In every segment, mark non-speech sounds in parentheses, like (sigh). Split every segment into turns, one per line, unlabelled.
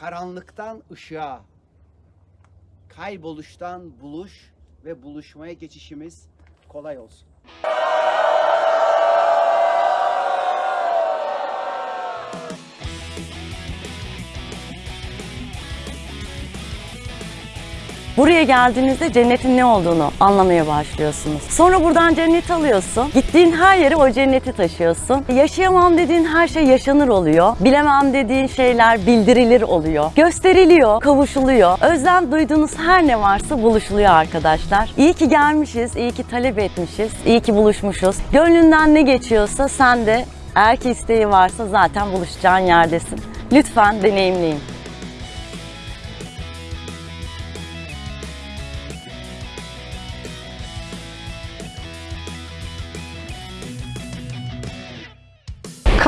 karanlıktan ışığa, kayboluştan buluş ve buluşmaya geçişimiz kolay olsun.
Buraya geldiğinizde cennetin ne olduğunu anlamaya başlıyorsunuz. Sonra buradan cennet alıyorsun. Gittiğin her yere o cenneti taşıyorsun. Yaşayamam dediğin her şey yaşanır oluyor. Bilemem dediğin şeyler bildirilir oluyor. Gösteriliyor, kavuşuluyor. Özlem duyduğunuz her ne varsa buluşuluyor arkadaşlar. İyi ki gelmişiz, iyi ki talep etmişiz, iyi ki buluşmuşuz. Gönlünden ne geçiyorsa sen de eğer ki isteği varsa zaten buluşacağın yerdesin. Lütfen deneyimleyin.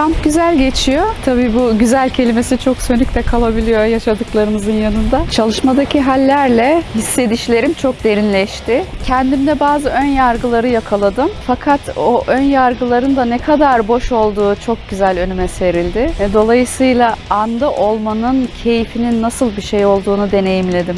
Kamp güzel geçiyor. Tabii bu güzel kelimesi çok sönük de kalabiliyor yaşadıklarımızın yanında. Çalışmadaki hallerle hissedişlerim çok derinleşti. Kendimde bazı ön yargıları yakaladım. Fakat o ön yargıların da ne kadar boş olduğu çok güzel önüme serildi. E, Dolayısıyla anda olmanın keyfinin nasıl bir şey olduğunu deneyimledim.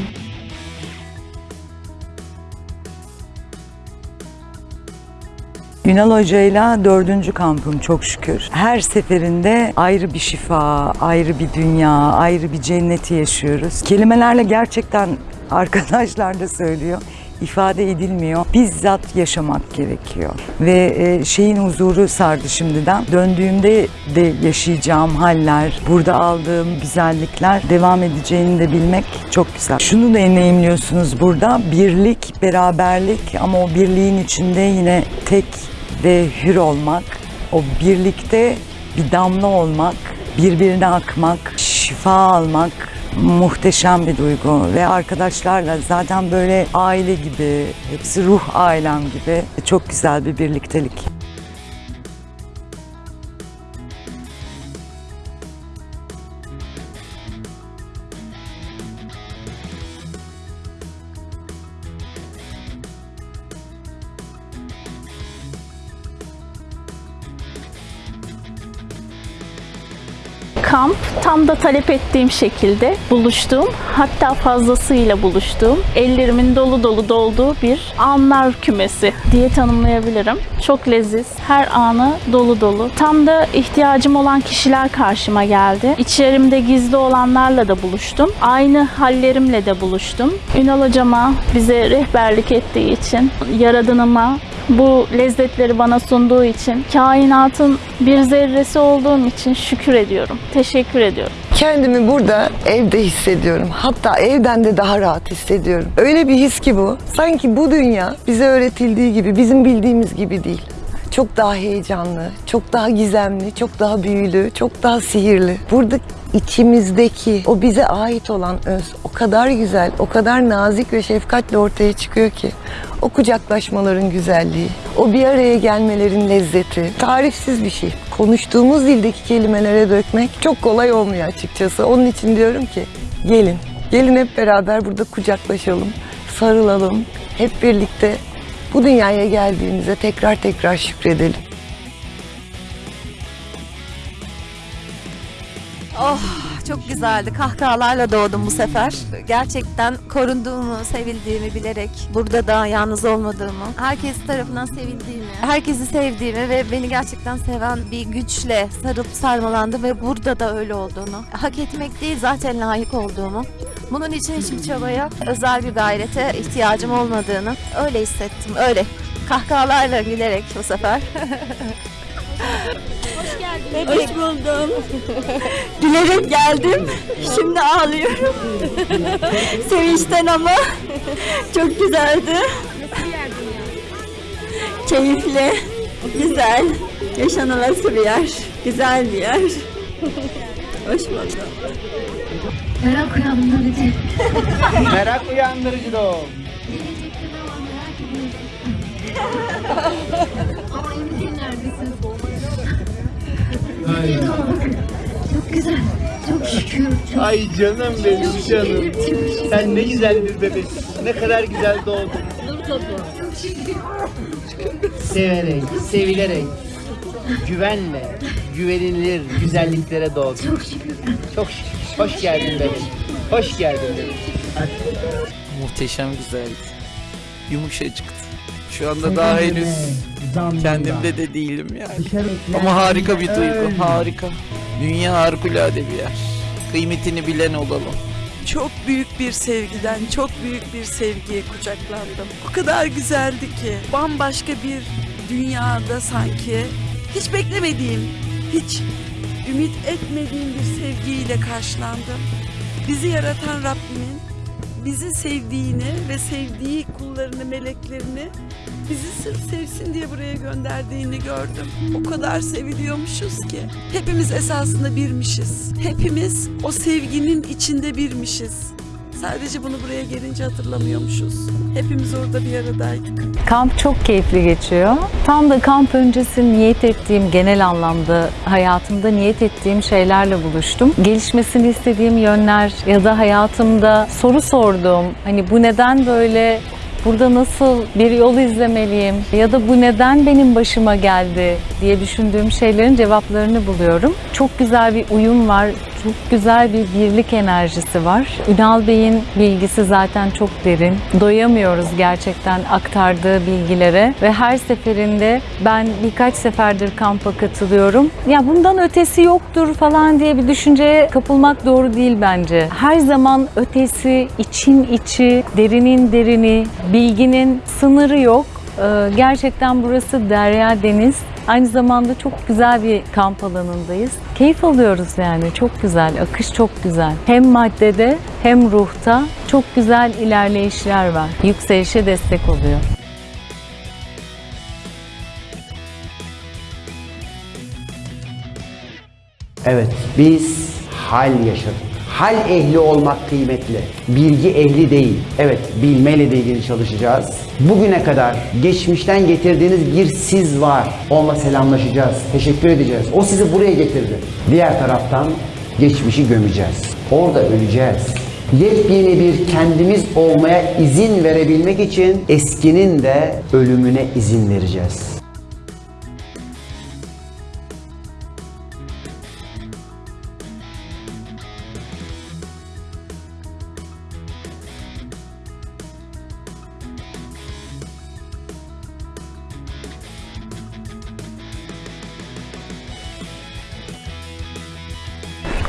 Ünal Hoca'yla dördüncü kampım çok şükür. Her seferinde ayrı bir şifa, ayrı bir dünya, ayrı bir cenneti yaşıyoruz. Kelimelerle gerçekten (laughs) arkadaşlar da söylüyor ifade edilmiyor. Bizzat yaşamak gerekiyor. Ve e, şeyin huzuru sardı şimdiden. Döndüğümde de yaşayacağım haller, burada aldığım güzellikler devam edeceğini de bilmek çok güzel. Şunu da deneyimliyorsunuz burada. Birlik, beraberlik ama o birliğin içinde yine tek ve hür olmak. O birlikte bir damla olmak, birbirine akmak, şifa almak muhteşem bir duygu ve arkadaşlarla zaten böyle aile gibi, hepsi ruh ailem gibi çok güzel bir birliktelik.
Kamp tam da talep ettiğim şekilde buluştuğum hatta fazlasıyla buluştuğum ellerimin dolu dolu dolduğu bir anlar kümesi diye tanımlayabilirim. Çok leziz, her anı dolu dolu. Tam da ihtiyacım olan kişiler karşıma geldi. İçerimde gizli olanlarla da buluştum. Aynı hallerimle de buluştum. Ünal hocama bize rehberlik ettiği için, yaradanıma bu lezzetleri bana sunduğu için, kainatın bir zerresi olduğum için şükür ediyorum. Teşekkür ediyorum.
Kendimi burada evde hissediyorum. Hatta evden de daha rahat hissediyorum. Öyle bir his ki bu. Sanki bu dünya bize öğretildiği gibi, bizim bildiğimiz gibi değil. Çok daha heyecanlı, çok daha gizemli, çok daha büyülü, çok daha sihirli. Burada içimizdeki o bize ait olan öz o kadar güzel, o kadar nazik ve şefkatle ortaya çıkıyor ki. O kucaklaşmaların güzelliği, o bir araya gelmelerin lezzeti tarifsiz bir şey. Konuştuğumuz dildeki kelimelere dökmek çok kolay olmuyor açıkçası. Onun için diyorum ki gelin, gelin hep beraber burada kucaklaşalım, sarılalım, hep birlikte bu dünyaya geldiğimize tekrar tekrar şükredelim.
Oh çok güzeldi. Kahkahalarla doğdum bu sefer. Gerçekten korunduğumu, sevildiğimi bilerek burada da yalnız olmadığımı, herkes tarafından sevildiğimi, herkesi sevdiğimi ve beni gerçekten seven bir güçle sarıp sarmalandı ve burada da öyle olduğunu, hak etmek değil zaten layık olduğumu, bunun için hiçbir çabaya, özel bir gayrete ihtiyacım olmadığını öyle hissettim. Öyle kahkahalarla gülerek bu sefer. (laughs)
Hoş buldum. (laughs) Gülerek geldim. Şimdi ağlıyorum. (laughs) Sevinçten ama çok güzeldi. Keyifli, güzel, yaşanılası bir yer, güzel bir yer. Hoş buldum.
Merak uyandırıcı.
Merak uyandırıcı da
Çok güzel. Çok şükür. Çok
Ay canım benim canım. Sen ne güzel bir bebeksin. Ne kadar güzel doğdun. Severek, sevilerek, güvenle, güvenilir güzelliklere doğdun.
çok şükür.
Çok şükür. Hoş geldin bebeğim. Hoş geldin bebeğim.
Muhteşem güzeldi. Yumuşacıktı. Şu anda daha henüz kendimde de değilim yani. Ama harika bir duygu, harika. Dünya harikulade bir yer. Kıymetini bilen olalım.
Çok büyük bir sevgiden, çok büyük bir sevgiye kucaklandım. O kadar güzeldi ki. Bambaşka bir dünyada sanki. Hiç beklemediğim, hiç ümit etmediğim bir sevgiyle karşılandım. Bizi yaratan Rabbimin bizi sevdiğini ve sevdiği kullarını, meleklerini bizi sırf sevsin diye buraya gönderdiğini gördüm. O kadar seviliyormuşuz ki. Hepimiz esasında birmişiz. Hepimiz o sevginin içinde birmişiz. Sadece bunu buraya gelince hatırlamıyormuşuz. Hepimiz orada bir aradaydık.
Kamp çok keyifli geçiyor. Tam da kamp öncesi niyet ettiğim, genel anlamda hayatımda niyet ettiğim şeylerle buluştum. Gelişmesini istediğim yönler ya da hayatımda soru sorduğum, hani bu neden böyle Burada nasıl bir yol izlemeliyim ya da bu neden benim başıma geldi diye düşündüğüm şeylerin cevaplarını buluyorum. Çok güzel bir uyum var, çok güzel bir birlik enerjisi var. Ünal Bey'in bilgisi zaten çok derin. Doyamıyoruz gerçekten aktardığı bilgilere ve her seferinde ben birkaç seferdir kampa katılıyorum. Ya bundan ötesi yoktur falan diye bir düşünceye kapılmak doğru değil bence. Her zaman ötesi, için içi, derinin derini, bilginin sınırı yok. Ee, Gerçekten burası derya deniz. Aynı zamanda çok güzel bir kamp alanındayız. Keyif alıyoruz yani. Çok güzel. Akış çok güzel. Hem maddede hem ruhta çok güzel ilerleyişler var. Yükselişe destek oluyor.
Evet, biz hal yaşadık. Hal ehli olmak kıymetli. Bilgi ehli değil. Evet, bilmeyle de ilgili çalışacağız. Bugüne kadar geçmişten getirdiğiniz bir siz var. Onunla selamlaşacağız, teşekkür edeceğiz. O sizi buraya getirdi. Diğer taraftan geçmişi gömeceğiz. Orada öleceğiz. Yepyeni bir kendimiz olmaya izin verebilmek için eskinin de ölümüne izin vereceğiz.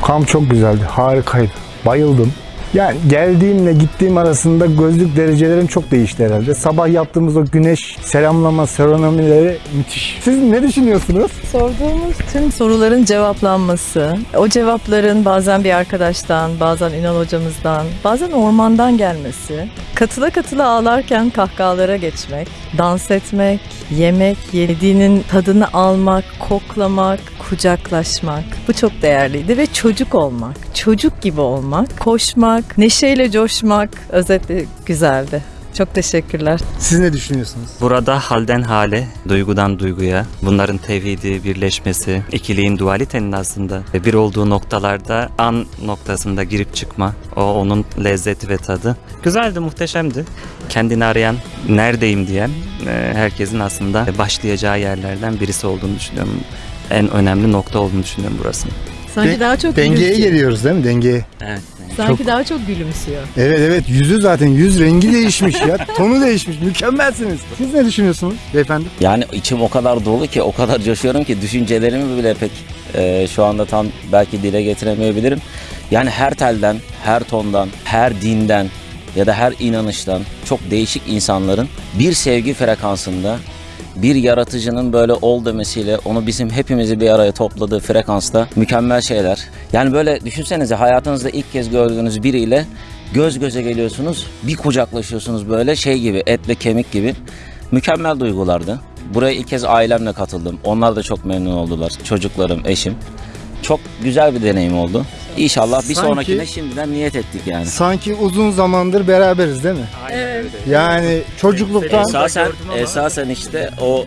Kamp çok güzeldi, harikaydı. Bayıldım. Yani geldiğimle gittiğim arasında gözlük derecelerim çok değişti herhalde. Sabah yaptığımız o güneş selamlama serenomileri müthiş. Siz ne düşünüyorsunuz?
Sorduğumuz tüm soruların cevaplanması, o cevapların bazen bir arkadaştan, bazen Ünal hocamızdan, bazen ormandan gelmesi, katıla katıla ağlarken kahkahalara geçmek, dans etmek, yemek, yediğinin tadını almak, koklamak, kucaklaşmak. Bu çok değerliydi ve çocuk olmak, çocuk gibi olmak, koşmak, neşeyle coşmak özetle güzeldi. Çok teşekkürler.
Siz ne düşünüyorsunuz?
Burada halden hale, duygudan duyguya, bunların tevhidi, birleşmesi, ikiliğin dualitenin aslında bir olduğu noktalarda an noktasında girip çıkma, o onun lezzeti ve tadı. Güzeldi, muhteşemdi. Kendini arayan, neredeyim diyen e, herkesin aslında başlayacağı yerlerden birisi olduğunu düşünüyorum. En önemli nokta olduğunu düşünüyorum burasının.
Sanki
De-
daha çok
Dengeye
gülümsüyor.
geliyoruz değil mi? Dengeye.
Evet.
Sanki
Çok-
daha çok gülümsüyor.
Evet evet yüzü zaten yüz rengi değişmiş ya. (laughs) Tonu değişmiş. Mükemmelsiniz. Siz ne düşünüyorsunuz beyefendi?
Yani içim o kadar dolu ki, o kadar coşuyorum ki düşüncelerimi bile pek e, şu anda tam belki dile getiremeyebilirim. Yani her telden, her tondan, her dinden ya da her inanıştan çok değişik insanların bir sevgi frekansında bir yaratıcının böyle ol demesiyle onu bizim hepimizi bir araya topladığı frekansta mükemmel şeyler. Yani böyle düşünsenize hayatınızda ilk kez gördüğünüz biriyle göz göze geliyorsunuz, bir kucaklaşıyorsunuz böyle şey gibi etle kemik gibi. Mükemmel duygulardı. Buraya ilk kez ailemle katıldım. Onlar da çok memnun oldular. Çocuklarım, eşim. Çok güzel bir deneyim oldu. İnşallah bir
Sanki-
sonrakine şimdiden niyet ettik yani.
Sanki uzun zamandır beraberiz değil mi?
Evet.
Yani çocukluktan
Esasen, esasen işte o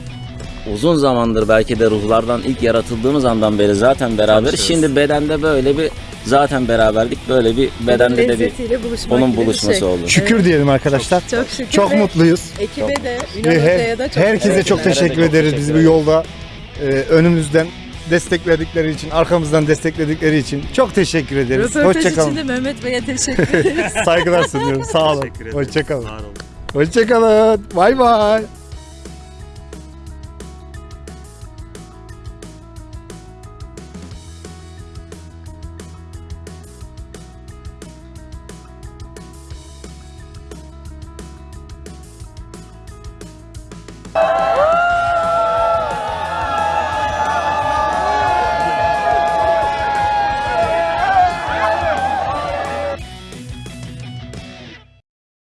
uzun zamandır belki de ruhlardan ilk yaratıldığımız andan beri zaten beraberiz. Şimdi bedende böyle bir zaten beraberlik böyle bir bedende de bir
Lezzetiyle buluşmak
onun
gibi bir
buluşması
şey.
oldu.
şükür diyelim arkadaşlar.
Çok şükür.
Çok
ve
mutluyuz.
Ekibe de, Ünal Hoca'ya da çok
herkese çok
teşekkür
ederiz. Bizi bu yolda e, önümüzden destekledikleri için, arkamızdan destekledikleri için çok teşekkür ederiz.
Röportaj
Hoşçakalın.
için de Mehmet Bey'e teşekkür (laughs) ederiz.
Saygılar sunuyorum. Sağ olun. Hoşçakalın. Hoşçakalın. Bay bay.